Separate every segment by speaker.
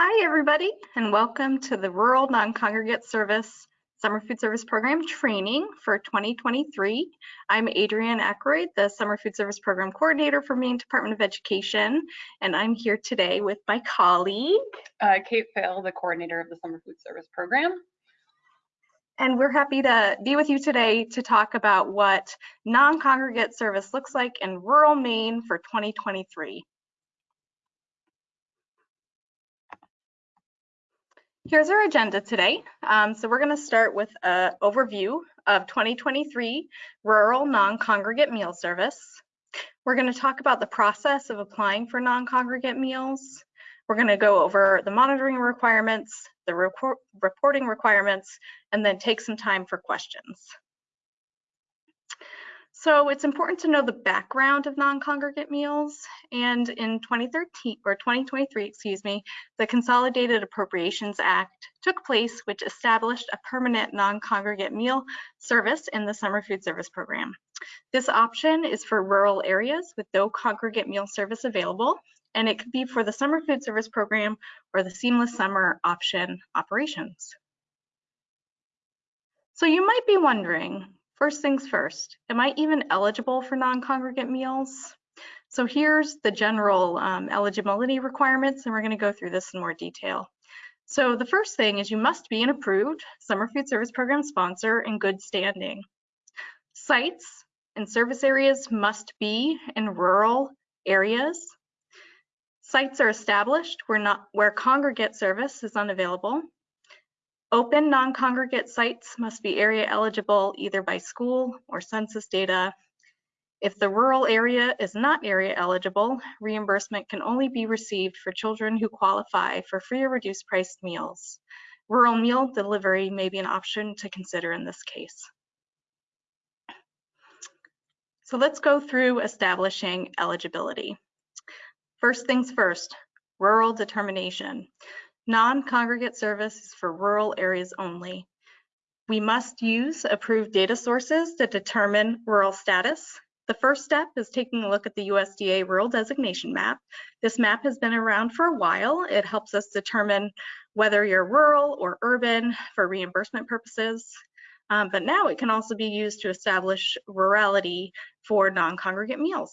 Speaker 1: Hi, everybody, and welcome to the Rural Non-Congregate Service Summer Food Service Program training for 2023. I'm Adrienne Ackroyd, the Summer Food Service Program Coordinator for Maine Department of Education, and I'm here today with my colleague.
Speaker 2: Uh, Kate Phil, the coordinator of the Summer Food Service Program.
Speaker 1: And we're happy to be with you today to talk about what non-congregate service looks like in rural Maine for 2023. Here's our agenda today. Um, so we're going to start with an overview of 2023 rural non-congregate meal service. We're going to talk about the process of applying for non-congregate meals. We're going to go over the monitoring requirements, the report reporting requirements, and then take some time for questions. So it's important to know the background of non-congregate meals. And in 2013 or 2023, excuse me, the Consolidated Appropriations Act took place, which established a permanent non-congregate meal service in the summer food service program. This option is for rural areas with no congregate meal service available, and it could be for the summer food service program or the seamless summer option operations. So you might be wondering, First things first, am I even eligible for non-congregate meals? So here's the general um, eligibility requirements, and we're going to go through this in more detail. So the first thing is you must be an approved Summer Food Service Program sponsor in good standing. Sites and service areas must be in rural areas. Sites are established where, not, where congregate service is unavailable. Open non-congregate sites must be area eligible either by school or census data. If the rural area is not area eligible, reimbursement can only be received for children who qualify for free or reduced priced meals. Rural meal delivery may be an option to consider in this case. So let's go through establishing eligibility. First things first, rural determination. Non-congregate service is for rural areas only. We must use approved data sources to determine rural status. The first step is taking a look at the USDA rural designation map. This map has been around for a while. It helps us determine whether you're rural or urban for reimbursement purposes. Um, but now it can also be used to establish rurality for non-congregate meals.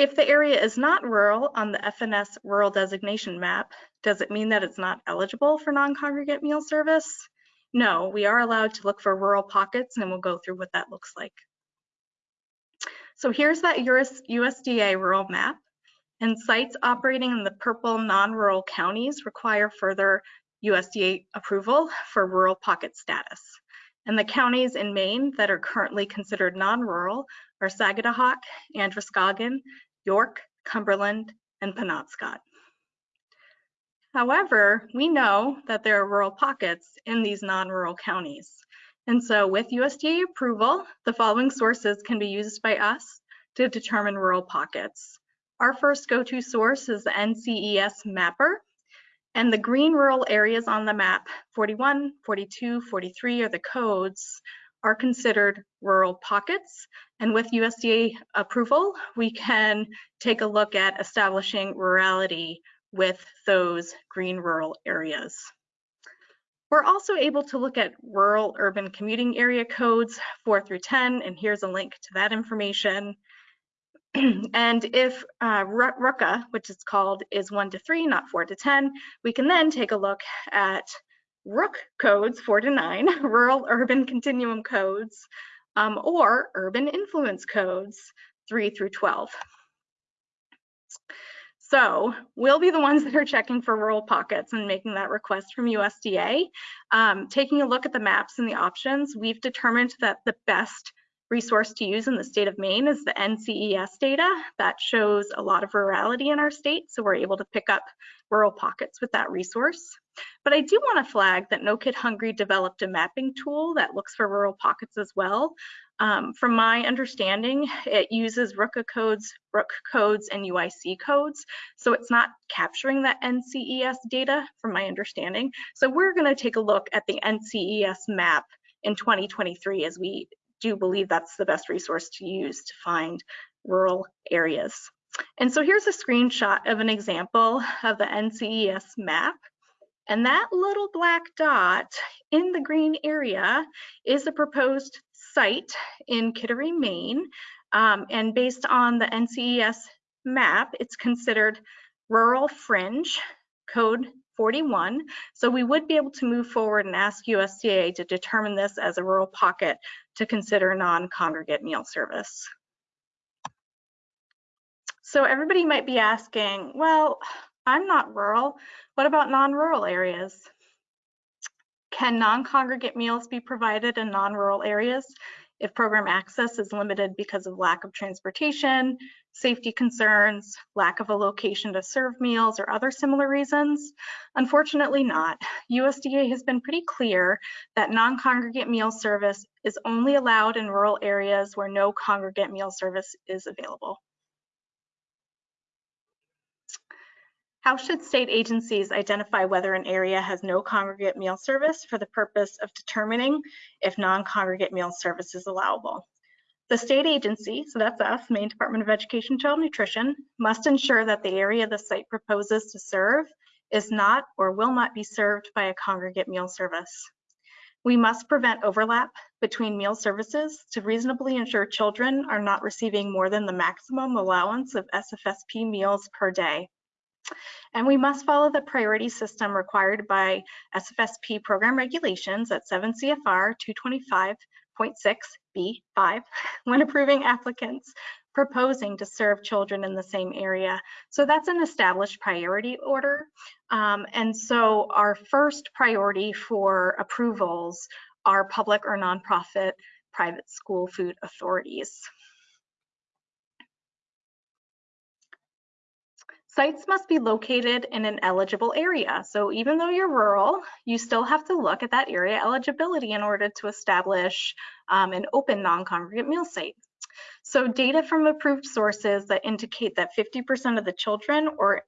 Speaker 1: If the area is not rural on the FNS rural designation map, does it mean that it's not eligible for non-congregate meal service? No, we are allowed to look for rural pockets and we'll go through what that looks like. So here's that US, USDA rural map and sites operating in the purple non-rural counties require further USDA approval for rural pocket status. And the counties in Maine that are currently considered non-rural are Sagadahoc, Androscoggin, York, Cumberland, and Penobscot. However, we know that there are rural pockets in these non-rural counties. And so with USDA approval, the following sources can be used by us to determine rural pockets. Our first go-to source is the NCES mapper. And the green rural areas on the map, 41, 42, 43 are the codes, are considered rural pockets. And with USDA approval, we can take a look at establishing rurality with those green rural areas. We're also able to look at rural urban commuting area codes 4 through 10, and here's a link to that information. and if uh, RUCA, which is called, is 1 to 3, not 4 to 10, we can then take a look at RUC codes 4 to 9, rural urban continuum codes, um, or urban influence codes 3 through 12. So we'll be the ones that are checking for rural pockets and making that request from USDA. Um, taking a look at the maps and the options, we've determined that the best resource to use in the state of Maine is the NCES data. That shows a lot of rurality in our state, so we're able to pick up rural pockets with that resource. But I do want to flag that No Kid Hungry developed a mapping tool that looks for rural pockets as well. Um, from my understanding, it uses RUCA codes, RUC codes, and UIC codes. So it's not capturing that NCES data from my understanding. So we're going to take a look at the NCES map in 2023 as we do believe that's the best resource to use to find rural areas. And so here's a screenshot of an example of the NCES map. And that little black dot in the green area is a proposed site in Kittery, Maine. Um, and based on the NCES map, it's considered rural fringe, code 41. So we would be able to move forward and ask USDA to determine this as a rural pocket to consider non-congregate meal service. So everybody might be asking, well, I'm not rural. What about non-rural areas? Can non-congregate meals be provided in non-rural areas if program access is limited because of lack of transportation, safety concerns, lack of a location to serve meals, or other similar reasons? Unfortunately not. USDA has been pretty clear that non-congregate meal service is only allowed in rural areas where no congregate meal service is available. How should state agencies identify whether an area has no congregate meal service for the purpose of determining if non-congregate meal service is allowable? The state agency, so that's us, Maine Department of Education Child Nutrition, must ensure that the area the site proposes to serve is not or will not be served by a congregate meal service. We must prevent overlap between meal services to reasonably ensure children are not receiving more than the maximum allowance of SFSP meals per day. And we must follow the priority system required by SFSP program regulations at 7 CFR 225.6B5 when approving applicants proposing to serve children in the same area. So that's an established priority order. Um, and so our first priority for approvals are public or nonprofit private school food authorities. Sites must be located in an eligible area. So even though you're rural, you still have to look at that area eligibility in order to establish um, an open non-congregate meal site. So data from approved sources that indicate that 50% of the children or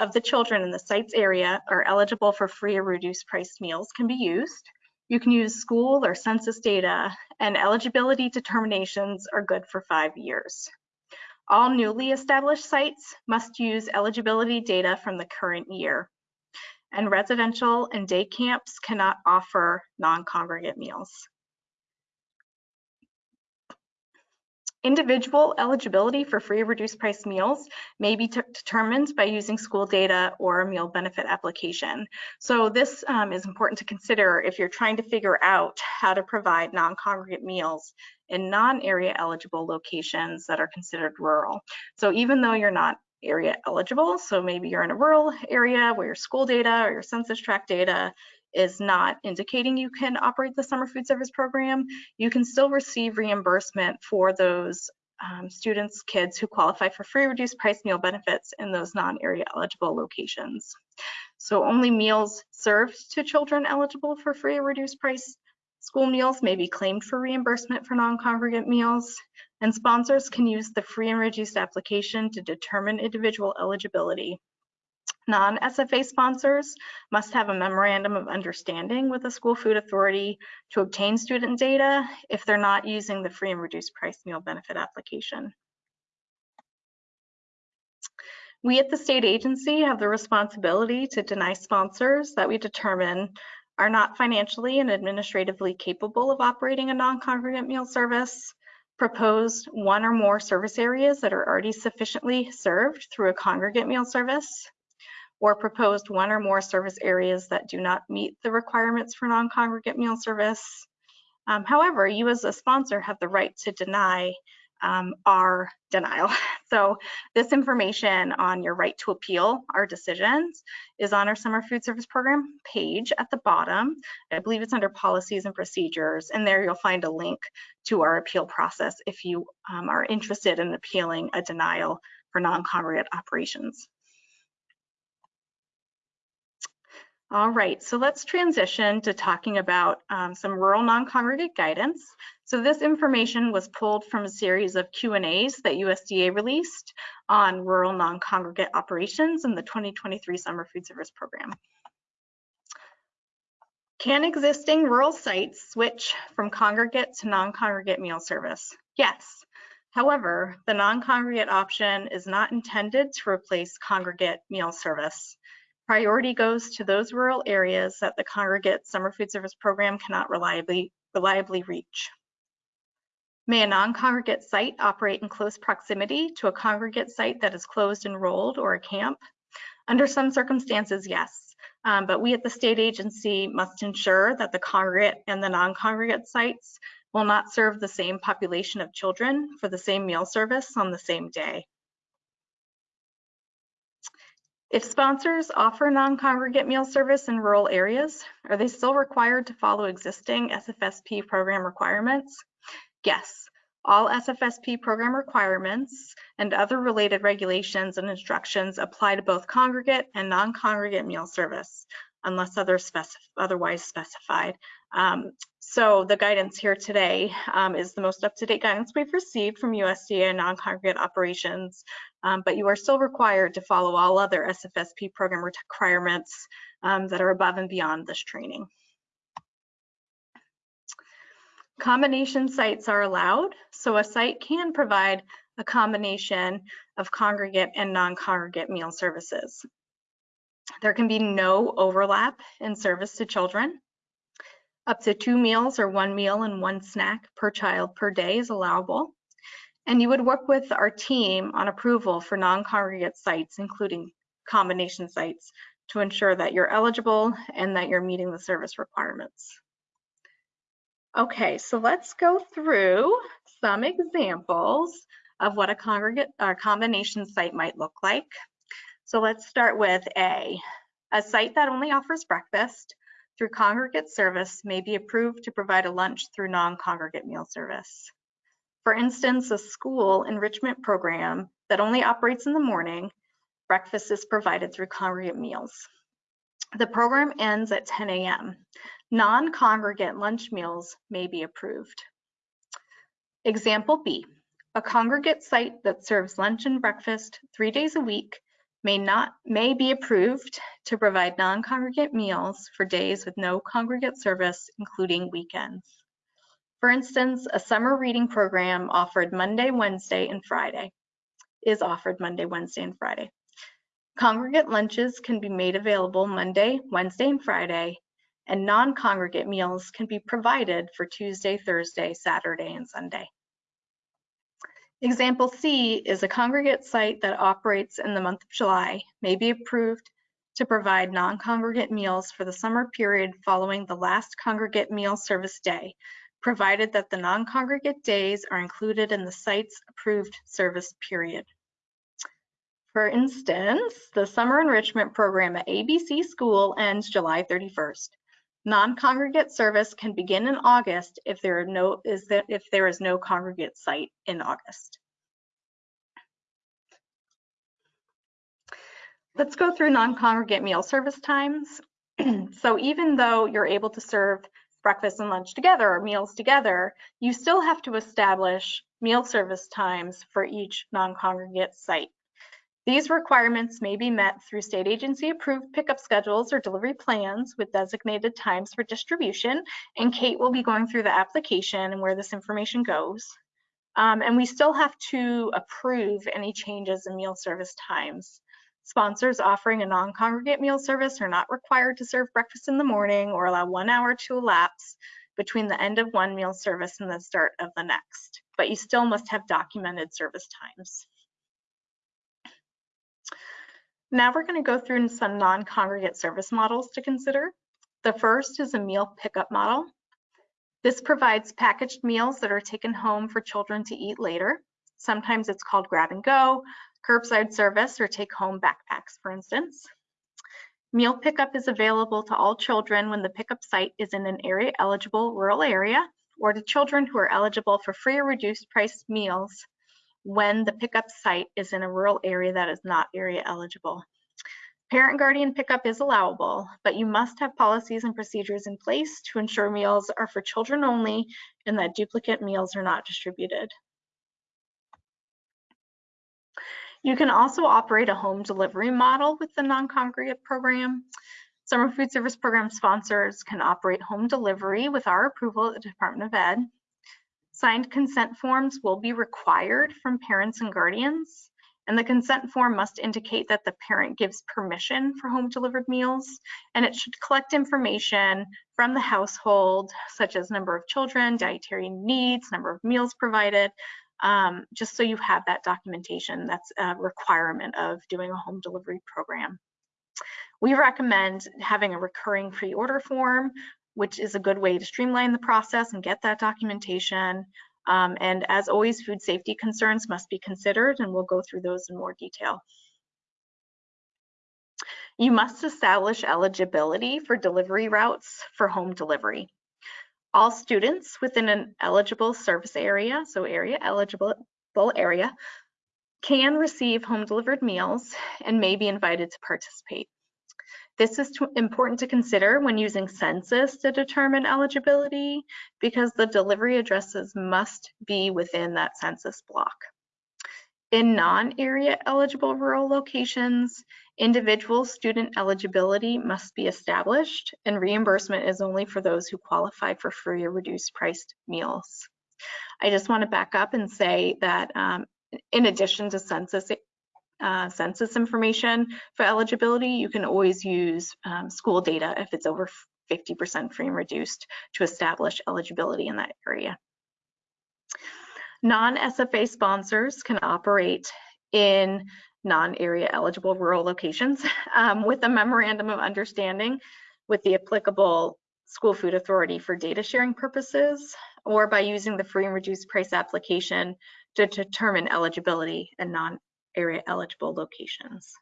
Speaker 1: of the children in the site's area are eligible for free or reduced price meals can be used. You can use school or census data and eligibility determinations are good for five years. All newly established sites must use eligibility data from the current year. And residential and day camps cannot offer non-congregate meals. Individual eligibility for free reduced price meals may be determined by using school data or a meal benefit application. So this um, is important to consider if you're trying to figure out how to provide non-congregate meals in non-area eligible locations that are considered rural. So even though you're not area eligible, so maybe you're in a rural area where your school data or your census tract data is not indicating you can operate the summer food service program, you can still receive reimbursement for those um, students, kids who qualify for free reduced price meal benefits in those non-area eligible locations. So only meals served to children eligible for free or reduced price school meals may be claimed for reimbursement for non-congregate meals, and sponsors can use the free and reduced application to determine individual eligibility. Non-SFA sponsors must have a memorandum of understanding with the school food authority to obtain student data if they're not using the free and reduced price meal benefit application. We at the state agency have the responsibility to deny sponsors that we determine are not financially and administratively capable of operating a non-congregate meal service, proposed one or more service areas that are already sufficiently served through a congregate meal service, or proposed one or more service areas that do not meet the requirements for non-congregate meal service. Um, however, you as a sponsor have the right to deny um, our denial. So this information on your right to appeal our decisions is on our summer food service program page at the bottom. I believe it's under policies and procedures and there you'll find a link to our appeal process if you um, are interested in appealing a denial for non-congregate operations. All right, so let's transition to talking about um, some rural non-congregate guidance. So this information was pulled from a series of Q&As that USDA released on rural non-congregate operations in the 2023 Summer Food Service Program. Can existing rural sites switch from congregate to non-congregate meal service? Yes. However, the non-congregate option is not intended to replace congregate meal service. Priority goes to those rural areas that the congregate summer food service program cannot reliably, reliably reach. May a non-congregate site operate in close proximity to a congregate site that is closed, enrolled, or a camp? Under some circumstances, yes. Um, but we at the state agency must ensure that the congregate and the non-congregate sites will not serve the same population of children for the same meal service on the same day. If sponsors offer non-congregate meal service in rural areas, are they still required to follow existing SFSP program requirements? Yes, all SFSP program requirements and other related regulations and instructions apply to both congregate and non-congregate meal service unless other specif otherwise specified. Um, so the guidance here today um, is the most up-to-date guidance we've received from USDA non-congregate operations, um, but you are still required to follow all other SFSP program requirements um, that are above and beyond this training. Combination sites are allowed, so a site can provide a combination of congregate and non-congregate meal services. There can be no overlap in service to children. Up to two meals or one meal and one snack per child per day is allowable. And you would work with our team on approval for non-congregate sites, including combination sites, to ensure that you're eligible and that you're meeting the service requirements. Okay, so let's go through some examples of what a congregate or combination site might look like. So let's start with A. A site that only offers breakfast through congregate service may be approved to provide a lunch through non-congregate meal service. For instance, a school enrichment program that only operates in the morning, breakfast is provided through congregate meals. The program ends at 10 a.m. Non-congregate lunch meals may be approved. Example B, a congregate site that serves lunch and breakfast three days a week may not may be approved to provide non-congregate meals for days with no congregate service, including weekends. For instance, a summer reading program offered Monday, Wednesday, and Friday is offered Monday, Wednesday, and Friday. Congregate lunches can be made available Monday, Wednesday, and Friday, and non-congregate meals can be provided for Tuesday, Thursday, Saturday, and Sunday. Example C is a congregate site that operates in the month of July may be approved to provide non-congregate meals for the summer period following the last congregate meal service day, provided that the non-congregate days are included in the site's approved service period. For instance, the summer enrichment program at ABC School ends July 31st. Non-congregate service can begin in August if there, no, is if there is no congregate site in August. Let's go through non-congregate meal service times. so even though you're able to serve breakfast and lunch together or meals together, you still have to establish meal service times for each non-congregate site. These requirements may be met through state agency approved pickup schedules or delivery plans with designated times for distribution. And Kate will be going through the application and where this information goes. Um, and we still have to approve any changes in meal service times. Sponsors offering a non-congregate meal service are not required to serve breakfast in the morning or allow one hour to elapse between the end of one meal service and the start of the next. But you still must have documented service times. Now we're going to go through some non-congregate service models to consider. The first is a meal pickup model. This provides packaged meals that are taken home for children to eat later. Sometimes it's called grab and go, curbside service, or take home backpacks, for instance. Meal pickup is available to all children when the pickup site is in an area eligible rural area or to children who are eligible for free or reduced price meals when the pickup site is in a rural area that is not area eligible. Parent guardian pickup is allowable, but you must have policies and procedures in place to ensure meals are for children only and that duplicate meals are not distributed. You can also operate a home delivery model with the non-congregate program. Summer food service program sponsors can operate home delivery with our approval at the Department of Ed. Signed consent forms will be required from parents and guardians. And the consent form must indicate that the parent gives permission for home delivered meals. And it should collect information from the household, such as number of children, dietary needs, number of meals provided, um, just so you have that documentation. That's a requirement of doing a home delivery program. We recommend having a recurring pre-order form, which is a good way to streamline the process and get that documentation. Um, and as always, food safety concerns must be considered, and we'll go through those in more detail. You must establish eligibility for delivery routes for home delivery. All students within an eligible service area, so area eligible area, can receive home delivered meals and may be invited to participate. This is to, important to consider when using census to determine eligibility because the delivery addresses must be within that census block. In non-area eligible rural locations, individual student eligibility must be established and reimbursement is only for those who qualify for free or reduced priced meals. I just want to back up and say that um, in addition to census uh, census information for eligibility, you can always use um, school data if it's over 50% free and reduced to establish eligibility in that area. Non-SFA sponsors can operate in non-area eligible rural locations um, with a memorandum of understanding with the applicable school food authority for data sharing purposes or by using the free and reduced price application to determine eligibility in non area eligible locations.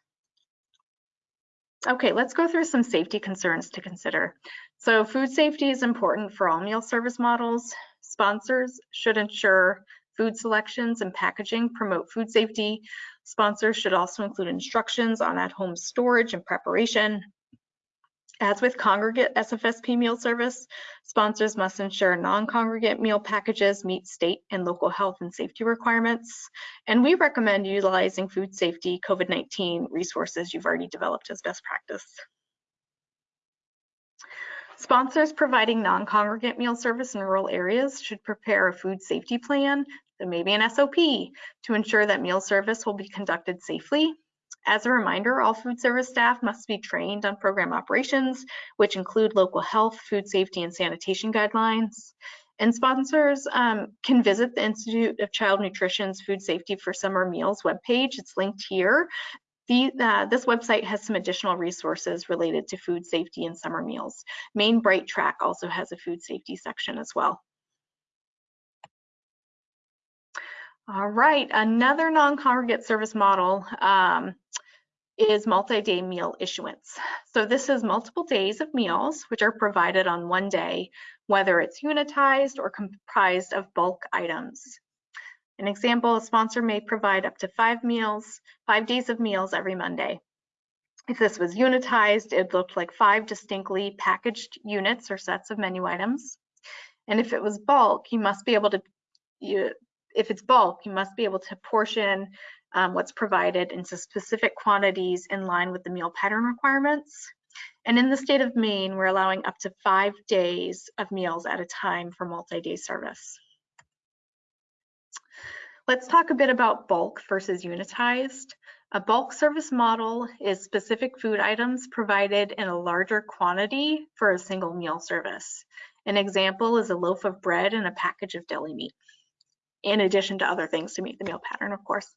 Speaker 1: Okay, let's go through some safety concerns to consider. So food safety is important for all meal service models. Sponsors should ensure food selections and packaging promote food safety. Sponsors should also include instructions on at-home storage and preparation. As with congregate SFSP meal service, sponsors must ensure non-congregate meal packages meet state and local health and safety requirements. And we recommend utilizing food safety COVID-19 resources you've already developed as best practice. Sponsors providing non-congregate meal service in rural areas should prepare a food safety plan, so maybe an SOP, to ensure that meal service will be conducted safely as a reminder, all food service staff must be trained on program operations, which include local health, food safety, and sanitation guidelines. And sponsors um, can visit the Institute of Child Nutrition's Food Safety for Summer Meals webpage. It's linked here. The, uh, this website has some additional resources related to food safety and summer meals. Maine Bright Track also has a food safety section as well. All right, another non-congregate service model um, is multi-day meal issuance. So this is multiple days of meals which are provided on one day, whether it's unitized or comprised of bulk items. An example, a sponsor may provide up to five meals, five days of meals every Monday. If this was unitized, it looked like five distinctly packaged units or sets of menu items. And if it was bulk, you must be able to if it's bulk, you must be able to portion um, what's provided into specific quantities in line with the meal pattern requirements. And in the state of Maine, we're allowing up to five days of meals at a time for multi-day service. Let's talk a bit about bulk versus unitized. A bulk service model is specific food items provided in a larger quantity for a single meal service. An example is a loaf of bread and a package of deli meat in addition to other things to meet the meal pattern, of course.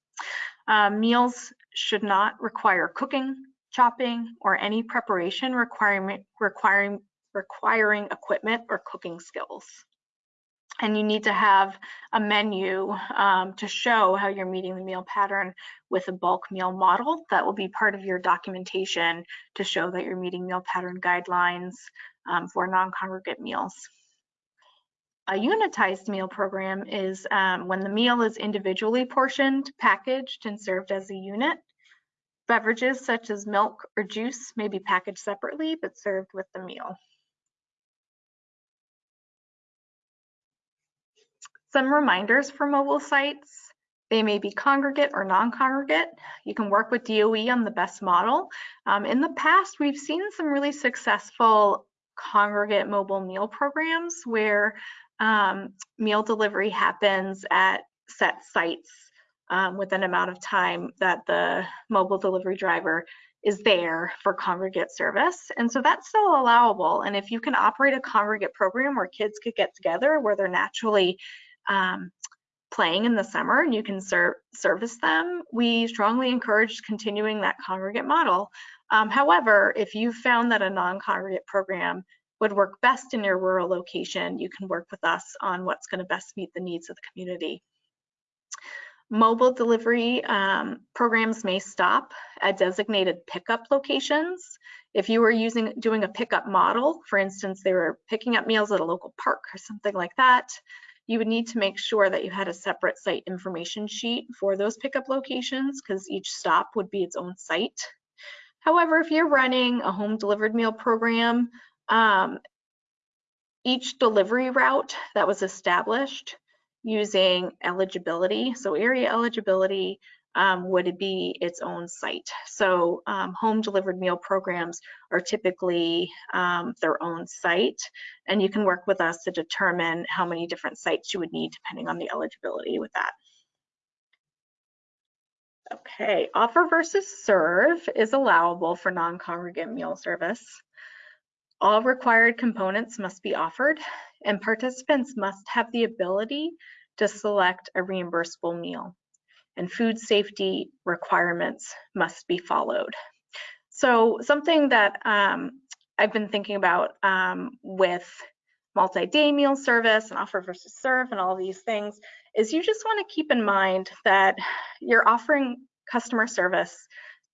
Speaker 1: Um, meals should not require cooking, chopping, or any preparation requiring, requiring, requiring equipment or cooking skills. And you need to have a menu um, to show how you're meeting the meal pattern with a bulk meal model. That will be part of your documentation to show that you're meeting meal pattern guidelines um, for non-congregate meals. A unitized meal program is um, when the meal is individually portioned, packaged, and served as a unit. Beverages such as milk or juice may be packaged separately but served with the meal. Some reminders for mobile sites. They may be congregate or non-congregate. You can work with DOE on the best model. Um, in the past, we've seen some really successful congregate mobile meal programs where um, meal delivery happens at set sites um, with an amount of time that the mobile delivery driver is there for congregate service. And so that's still allowable. And if you can operate a congregate program where kids could get together, where they're naturally um, playing in the summer and you can ser service them, we strongly encourage continuing that congregate model. Um, however, if you found that a non-congregate program would work best in your rural location, you can work with us on what's going to best meet the needs of the community. Mobile delivery um, programs may stop at designated pickup locations. If you were using doing a pickup model, for instance, they were picking up meals at a local park or something like that, you would need to make sure that you had a separate site information sheet for those pickup locations because each stop would be its own site. However, if you're running a home delivered meal program, um, each delivery route that was established using eligibility. So area eligibility um, would be its own site. So um, home delivered meal programs are typically um, their own site, and you can work with us to determine how many different sites you would need depending on the eligibility with that. Okay, offer versus serve is allowable for non-congregate meal service. All required components must be offered and participants must have the ability to select a reimbursable meal and food safety requirements must be followed. So something that um, I've been thinking about um, with multi-day meal service and offer versus serve and all these things is you just want to keep in mind that you're offering customer service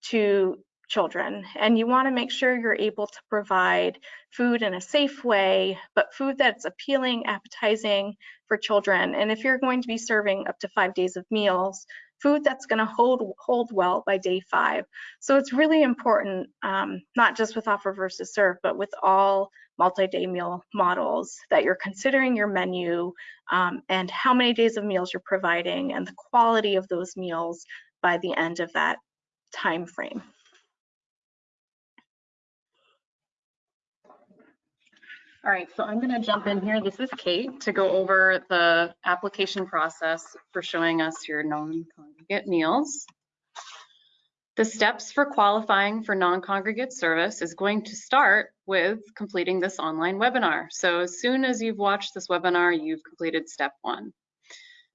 Speaker 1: to children and you want to make sure you're able to provide food in a safe way but food that's appealing appetizing for children. And if you're going to be serving up to five days of meals food that's going to hold hold well by day five. So it's really important um, not just with offer versus serve but with all multi-day meal models that you're considering your menu um, and how many days of meals you're providing and the quality of those meals by the end of that time frame
Speaker 2: All right, so I'm gonna jump in here. This is Kate to go over the application process for showing us your non-congregate meals. The steps for qualifying for non-congregate service is going to start with completing this online webinar. So as soon as you've watched this webinar, you've completed step one.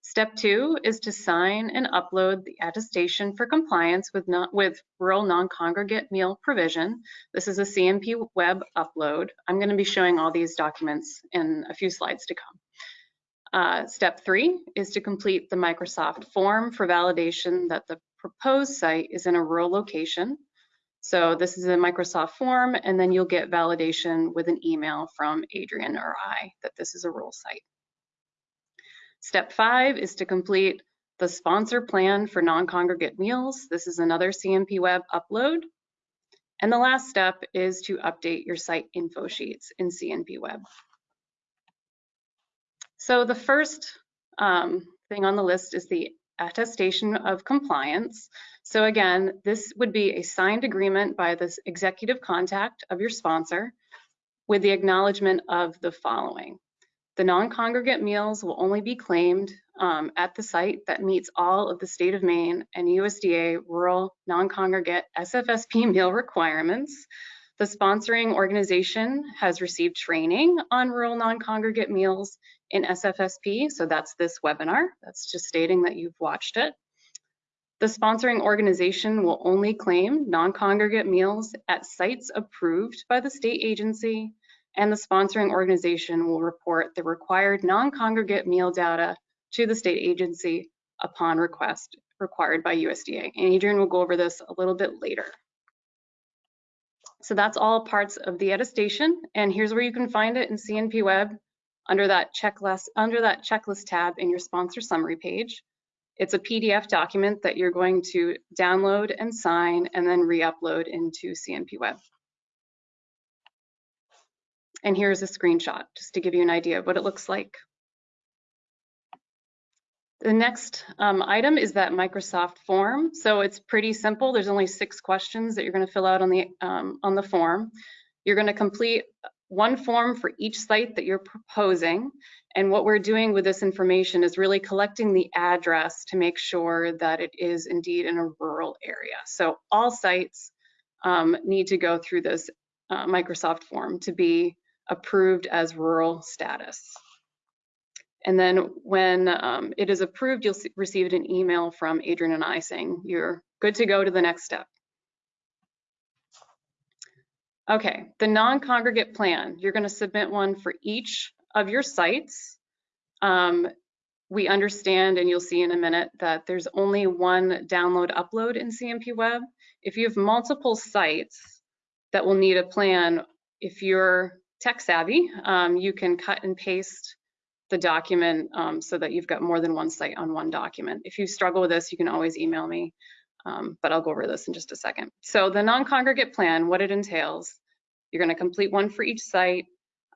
Speaker 2: Step two is to sign and upload the attestation for compliance with, with rural non-congregate meal provision. This is a CNP web upload. I'm going to be showing all these documents in a few slides to come. Uh, step three is to complete the Microsoft form for validation that the proposed site is in a rural location. So this is a Microsoft form, and then you'll get validation with an email from Adrian or I that this is a rural site. Step five is to complete the sponsor plan for non-congregate meals. This is another CNP web upload. And the last step is to update your site info sheets in CNP web. So the first um, thing on the list is the attestation of compliance. So again, this would be a signed agreement by this executive contact of your sponsor with the acknowledgement of the following. The non-congregate meals will only be claimed um, at the site that meets all of the state of Maine and USDA rural non-congregate SFSP meal requirements. The sponsoring organization has received training on rural non-congregate meals in SFSP, so that's this webinar. That's just stating that you've watched it. The sponsoring organization will only claim non-congregate meals at sites approved by the state agency and the sponsoring organization will report the required non-congregate meal data to the state agency upon request required by USDA. And Adrian will go over this a little bit later. So that's all parts of the attestation. And here's where you can find it in CNP Web under that checklist, under that checklist tab in your sponsor summary page. It's a PDF document that you're going to download and sign and then re-upload into CNP Web. And here's a screenshot just to give you an idea of what it looks like. The next um, item is that Microsoft form. So it's pretty simple. There's only six questions that you're going to fill out on the um, on the form. You're going to complete one form for each site that you're proposing, And what we're doing with this information is really collecting the address to make sure that it is indeed in a rural area. So all sites um, need to go through this uh, Microsoft form to be approved as rural status. And then when um, it is approved, you'll receive an email from Adrian and I saying you're good to go to the next step. Okay, the non-congregate plan, you're going to submit one for each of your sites. Um, we understand, and you'll see in a minute, that there's only one download upload in CNP Web. If you have multiple sites that will need a plan, if you're tech savvy, um, you can cut and paste the document um, so that you've got more than one site on one document. If you struggle with this, you can always email me, um, but I'll go over this in just a second. So the non-congregate plan, what it entails, you're gonna complete one for each site.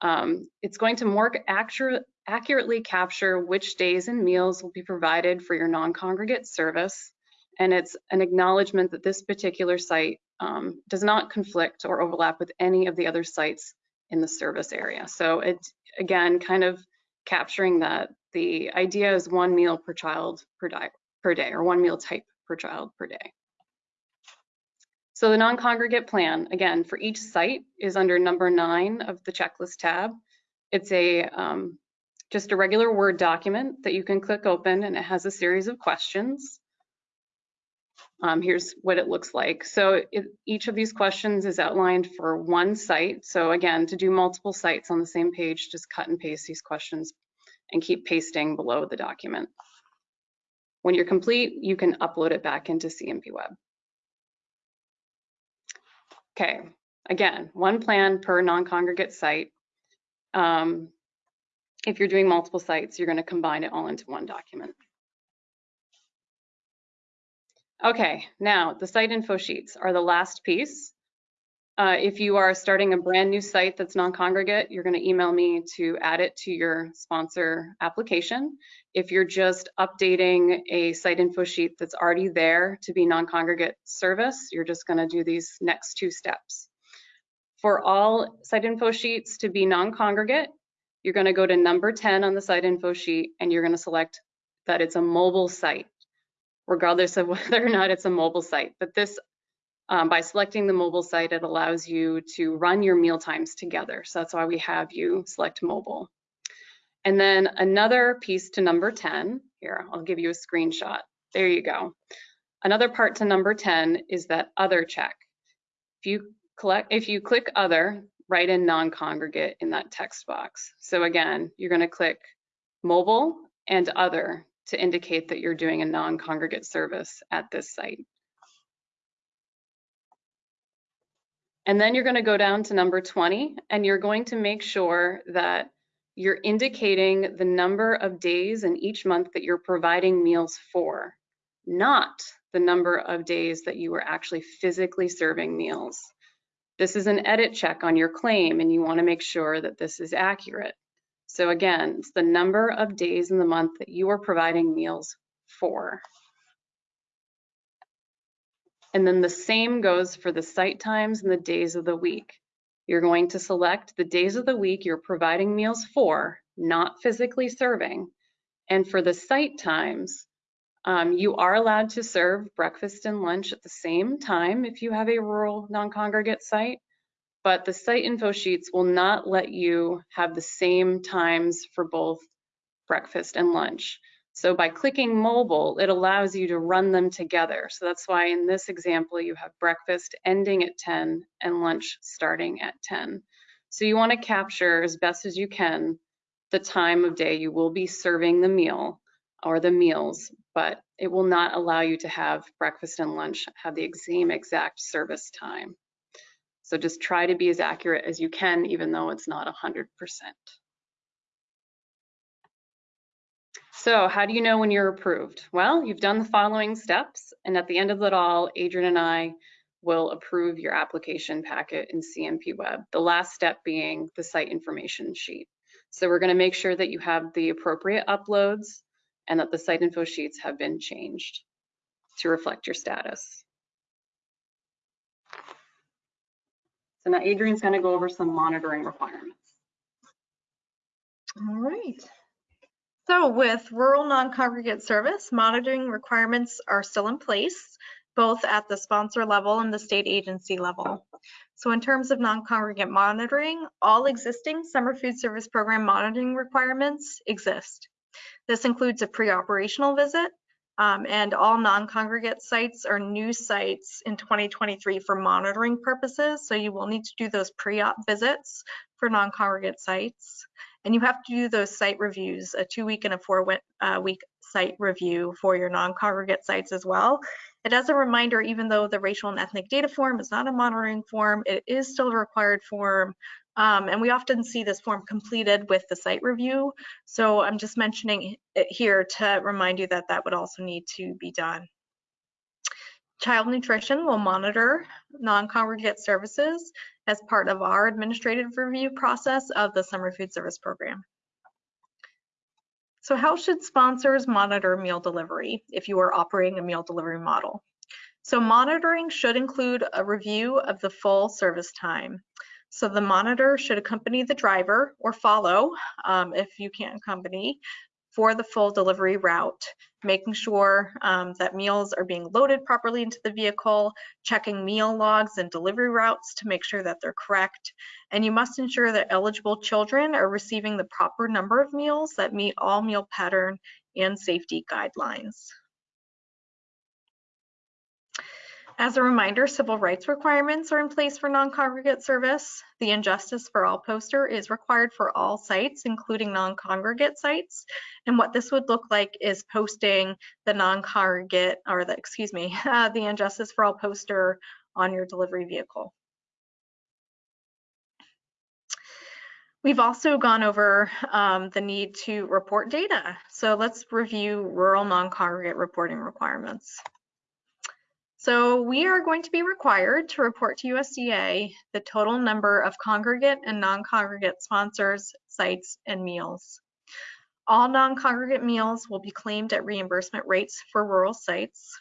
Speaker 2: Um, it's going to more accurate, accurately capture which days and meals will be provided for your non-congregate service. And it's an acknowledgement that this particular site um, does not conflict or overlap with any of the other sites in the service area. So it, again, kind of capturing that the idea is one meal per child per, per day or one meal type per child per day. So the non-congregate plan, again, for each site is under number nine of the checklist tab. It's a um, just a regular Word document that you can click open and it has a series of questions. Um, here's what it looks like. So it, each of these questions is outlined for one site. So again, to do multiple sites on the same page, just cut and paste these questions and keep pasting below the document. When you're complete, you can upload it back into CNP Web. Okay, again, one plan per non-congregate site. Um, if you're doing multiple sites, you're going to combine it all into one document. Okay, now the site info sheets are the last piece. Uh, if you are starting a brand new site that's non-congregate, you're going to email me to add it to your sponsor application. If you're just updating a site info sheet that's already there to be non-congregate service, you're just going to do these next two steps. For all site info sheets to be non-congregate, you're going to go to number 10 on the site info sheet and you're going to select that it's a mobile site, regardless of whether or not it's a mobile site. But this um, by selecting the mobile site, it allows you to run your meal times together. So that's why we have you select mobile. And then another piece to number 10, here, I'll give you a screenshot. There you go. Another part to number 10 is that other check. If you collect, if you click other, write in non-congregate in that text box. So again, you're gonna click mobile and other to indicate that you're doing a non-congregate service at this site. And then you're going to go down to number 20 and you're going to make sure that you're indicating the number of days in each month that you're providing meals for, not the number of days that you are actually physically serving meals. This is an edit check on your claim and you want to make sure that this is accurate. So again, it's the number of days in the month that you are providing meals for. And then the same goes for the site times and the days of the week. You're going to select the days of the week you're providing meals for, not physically serving. And for the site times, um, you are allowed to serve breakfast and lunch at the same time if you have a rural non-congregate site, but the site info sheets will not let you have the same times for both breakfast and lunch. So by clicking mobile, it allows you to run them together. So that's why in this example, you have breakfast ending at 10 and lunch starting at 10. So you want to capture as best as you can the time of day you will be serving the meal or the meals, but it will not allow you to have breakfast and lunch have the same exact service time. So just try to be as accurate as you can, even though it's not 100%. So how do you know when you're approved? Well, you've done the following steps, and at the end of it all, Adrian and I will approve your application packet in CNP Web, the last step being the site information sheet. So we're gonna make sure that you have the appropriate uploads and that the site info sheets have been changed to reflect your status. So now Adrian's gonna go over some monitoring requirements.
Speaker 3: All right,
Speaker 1: So with rural non-congregate service, monitoring requirements are still in place, both at the sponsor level and the state agency level. So in terms of non-congregate monitoring, all existing summer food service program monitoring requirements exist. This includes a pre-operational visit, um, and all non-congregate sites are new sites in 2023 for monitoring purposes. So you will need to do those pre-op visits for non-congregate sites. And you have to do those site reviews, a two week and a four uh, week site review for your non-congregate sites as well. And as a reminder, even though the racial and ethnic data form is not a monitoring form, it is still a required form. Um, and we often see this form completed with the site review. So I'm just mentioning it here to remind you that that would also need to be done. Child Nutrition will monitor non-congregate services as part of our administrative review process of the Summer Food Service Program. So how should sponsors monitor meal delivery if you are operating a meal delivery model? So monitoring should include a review of the full service time. So the monitor should accompany the driver or follow um, if you can't accompany for the full delivery route, making sure um, that meals are being loaded properly into the vehicle, checking meal logs and delivery routes to make sure that they're correct. And you must ensure that eligible children are receiving the proper number of meals that meet all meal pattern and safety guidelines. As a reminder, civil rights requirements are in place for non-congregate service. The And Justice for All poster is required for all sites, including non-congregate sites. And what this would look like is posting the non-congregate, or the, excuse me, uh, the And Justice for All poster on your delivery vehicle. We've also gone over um, the need to report data. So let's review rural non-congregate reporting requirements. So we are going to be required to report to USDA the total number of congregate and non-congregate sponsors, sites, and meals. All non-congregate meals will be claimed at reimbursement rates for rural sites.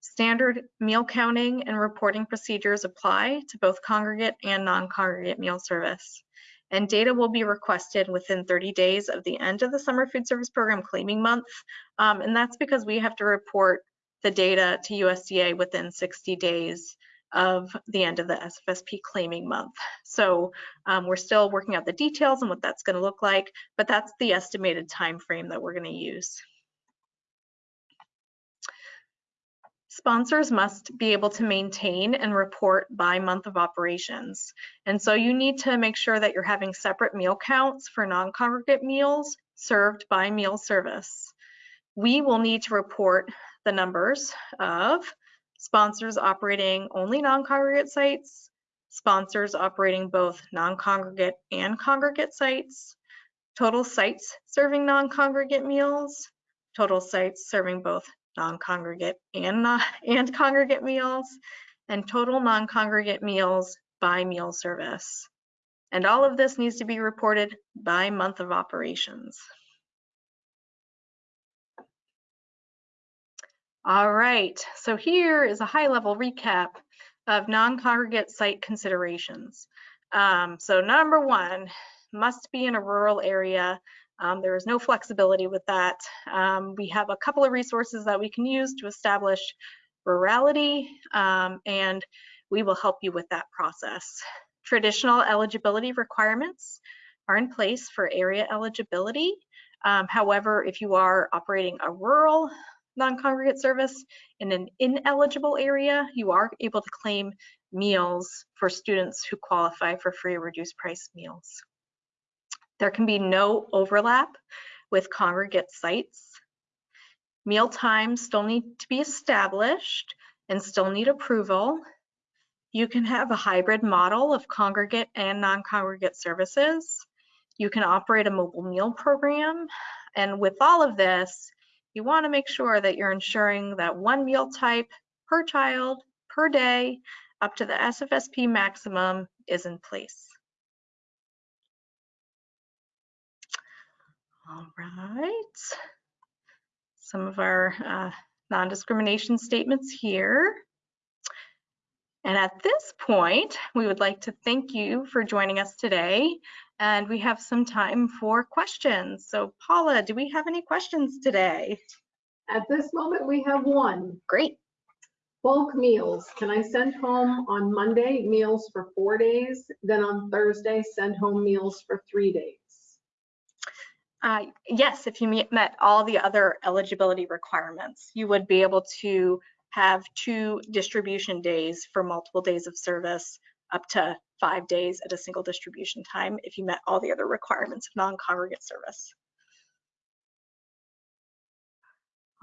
Speaker 1: Standard meal counting and reporting procedures apply to both congregate and non-congregate meal service. And data will be requested within 30 days of the end of the summer food service program claiming month. Um, and that's because we have to report the data to USDA within 60 days of the end of the SFSP claiming month. So um, we're still working out the details and what that's going to look like, but that's the estimated time frame that we're going to use. Sponsors must be able to maintain and report by month of operations. And so you need to make sure that you're having separate meal counts for non-congregate meals served by meal service. We will need to report the numbers of sponsors operating only non-congregate sites, sponsors operating both non-congregate and congregate sites, total sites serving non-congregate meals, total sites serving both non-congregate and, non and congregate meals, and total non-congregate meals by meal service. And all of this needs to be reported by month of operations. All right, so here is a high level recap of non-congregate site considerations. Um, so number one, must be in a rural area. Um, there is no flexibility with that. Um, we have a couple of resources that we can use to establish rurality um, and we will help you with that process. Traditional eligibility requirements are in place for area eligibility. Um, however, if you are operating a rural non-congregate service in an ineligible area, you are able to claim meals for students who qualify for free or reduced price meals. There can be no overlap with congregate sites. Meal times still need to be established and still need approval. You can have a hybrid model of congregate and non-congregate services. You can operate a mobile meal program. And with all of this, you want to make sure that you're ensuring that one meal type per child per day up to the SFSP maximum is in place. All right. Some of our uh, non-discrimination statements here. And at this point, we would like to thank you for joining us today. And we have some time for questions. So Paula, do we have any questions today?
Speaker 3: At this moment, we have one.
Speaker 1: Great.
Speaker 3: Bulk meals. Can I send home on Monday meals for four days? Then on Thursday, send home meals for three days?
Speaker 1: Uh, yes, if you meet, met all the other eligibility requirements, you would be able to have two distribution days for multiple days of service up to five days at a single distribution time if you met all the other requirements of non-congregate service.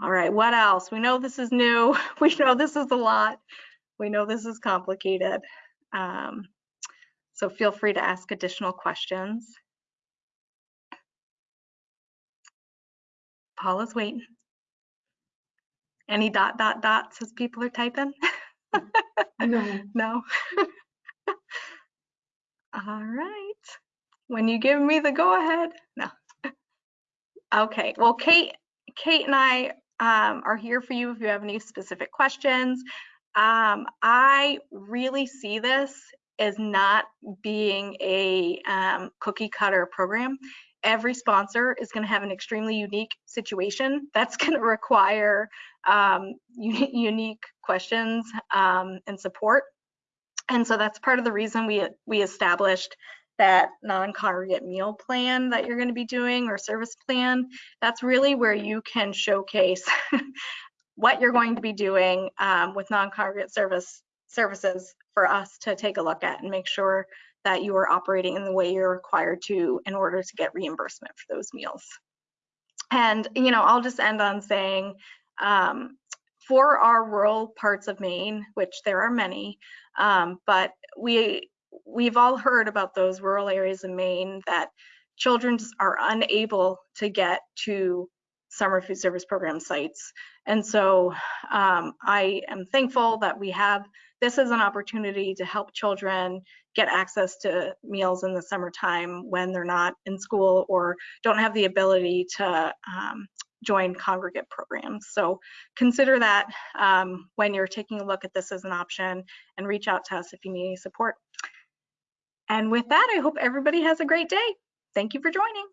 Speaker 1: All right, what else? We know this is new. We know this is a lot. We know this is complicated. Um, so feel free to ask additional questions. Paula's waiting. Any dot, dot, dots as people are typing?
Speaker 3: No.
Speaker 1: No? All right. When you give me the go ahead, no. Okay, well, Kate, Kate and I um, are here for you if you have any specific questions. Um, I really see this as not being a um, cookie cutter program. Every sponsor is going to have an extremely unique situation that's going to require um, unique questions um, and support. And so that's part of the reason we we established that non-congregate meal plan that you're going to be doing or service plan. That's really where you can showcase what you're going to be doing um, with non-congregate service services for us to take a look at and make sure that you are operating in the way you're required to in order to get reimbursement for those meals. And, you know, I'll just end on saying, um, for our rural parts of Maine, which there are many, um, but we we've all heard about those rural areas in Maine that children are unable to get to summer food service program sites. And so um, I am thankful that we have this as an opportunity to help children get access to meals in the summertime when they're not in school or don't have the ability to um, join congregate programs. So consider that um, when you're taking a look at this as an option and reach out to us if you need any support. And with that, I hope everybody has a great day. Thank you for joining.